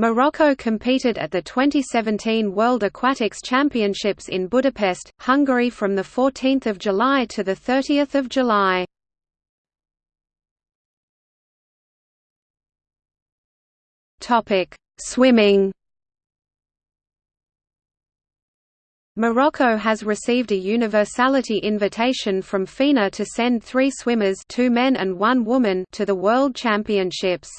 Morocco competed at the 2017 World Aquatics Championships in Budapest, Hungary from 14 July to 30 July. Swimming Morocco has received a universality invitation from FINA to send three swimmers two men and one woman to the World Championships.